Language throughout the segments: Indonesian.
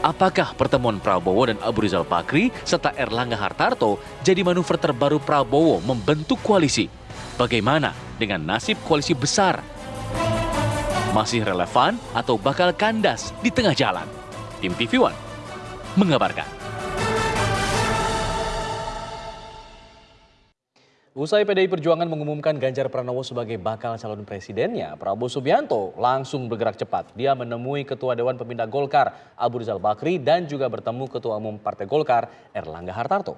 Apakah pertemuan Prabowo dan Abu Rizal Bakri serta Erlangga Hartarto jadi manuver terbaru Prabowo membentuk koalisi? Bagaimana dengan nasib koalisi besar? Masih relevan atau bakal kandas di tengah jalan? Tim TV One mengabarkan. Usai PDI Perjuangan mengumumkan Ganjar Pranowo sebagai bakal calon presidennya, Prabowo Subianto langsung bergerak cepat. Dia menemui Ketua Dewan Pembina Golkar, Abu Rizal Bakri, dan juga bertemu Ketua Umum Partai Golkar, Erlangga Hartarto.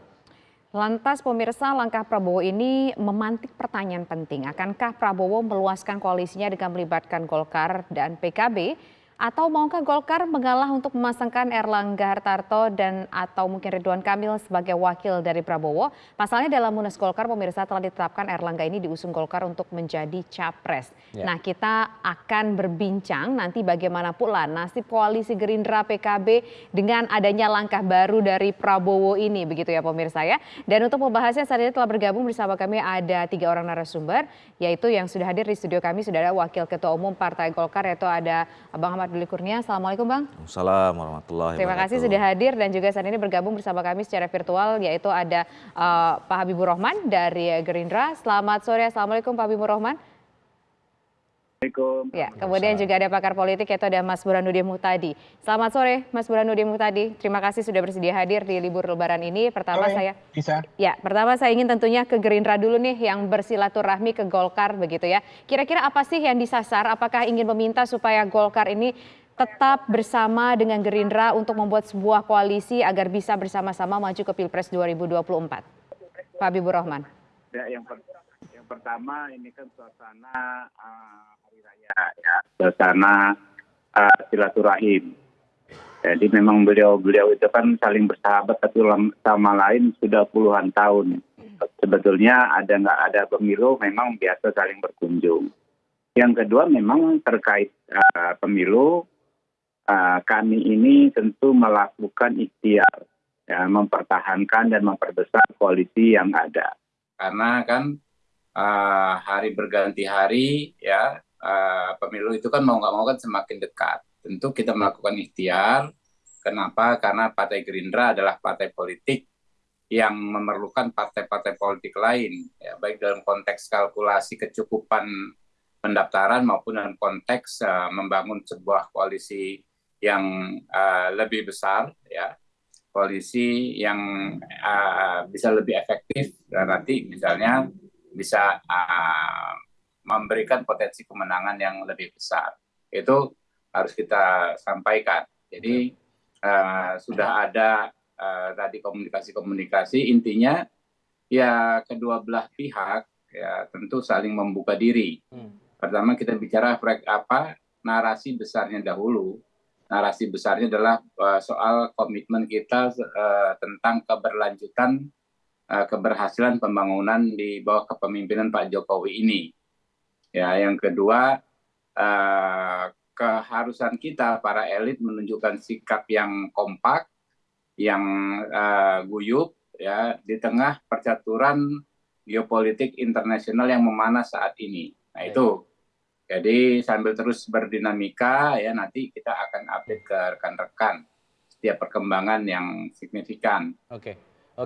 Lantas pemirsa langkah Prabowo ini memantik pertanyaan penting. Akankah Prabowo meluaskan koalisinya dengan melibatkan Golkar dan PKB? Atau maukah Golkar mengalah untuk memasangkan Erlangga Hartarto dan atau mungkin Ridwan Kamil sebagai wakil dari Prabowo? Pasalnya dalam Munas Golkar pemirsa telah ditetapkan Erlangga ini diusung Golkar untuk menjadi capres. Ya. Nah kita akan berbincang nanti bagaimana pula nasib koalisi Gerindra PKB dengan adanya langkah baru dari Prabowo ini begitu ya pemirsa ya. Dan untuk membahasnya saat ini telah bergabung bersama kami ada tiga orang narasumber yaitu yang sudah hadir di studio kami sudah ada Wakil Ketua Umum Partai Golkar yaitu ada Abang Ahmad Duli Kurnia. Assalamualaikum Bang. Assalamualaikum warahmatullahi Terima kasih sudah hadir dan juga saat ini bergabung bersama kami secara virtual yaitu ada uh, Pak Habibur Rahman dari Gerindra. Selamat sore, Assalamualaikum Pak Habibur Rahman. Assalamualaikum. Ya, kemudian juga ada pakar politik yaitu ada Mas Burhanuddin Muhtadi. Selamat sore Mas Burhanuddin Muhtadi. Terima kasih sudah bersedia hadir di libur lebaran ini. Pertama sore, saya bisa. Ya, pertama saya ingin tentunya ke Gerindra dulu nih yang bersilaturahmi ke Golkar begitu ya. Kira-kira apa sih yang disasar? Apakah ingin meminta supaya Golkar ini tetap bersama dengan Gerindra untuk membuat sebuah koalisi agar bisa bersama-sama maju ke Pilpres 2024? Pak Habibur Rahman. Ya, yang, per yang pertama ini kan suasana uh, ya suasana uh, silaturahim. Jadi memang beliau-beliau itu kan saling bersahabat satu sama lain sudah puluhan tahun. Sebetulnya ada nggak ada pemilu memang biasa saling berkunjung. Yang kedua memang terkait uh, pemilu uh, kami ini tentu melakukan ikhtiar ya, mempertahankan dan memperbesar koalisi yang ada. Karena kan uh, hari berganti hari ya uh, pemilu itu kan mau nggak mau kan semakin dekat. Tentu kita melakukan ikhtiar. Kenapa? Karena Partai Gerindra adalah partai politik yang memerlukan partai-partai politik lain, ya, baik dalam konteks kalkulasi kecukupan pendaftaran maupun dalam konteks uh, membangun sebuah koalisi yang uh, lebih besar, ya, koalisi yang uh, bisa lebih efektif dan nanti misalnya bisa uh, memberikan potensi kemenangan yang lebih besar. Itu harus kita sampaikan. Jadi uh, sudah ada uh, tadi komunikasi-komunikasi, intinya ya kedua belah pihak ya tentu saling membuka diri. Hmm. Pertama kita bicara apa narasi besarnya dahulu. Narasi besarnya adalah uh, soal komitmen kita uh, tentang keberlanjutan uh, keberhasilan pembangunan di bawah kepemimpinan Pak Jokowi ini Ya, yang kedua uh, keharusan kita para elit menunjukkan sikap yang kompak, yang uh, guyup ya di tengah percaturan geopolitik internasional yang memanas saat ini. Nah, itu. Jadi sambil terus berdinamika ya nanti kita akan update ke rekan-rekan setiap perkembangan yang signifikan. Oke.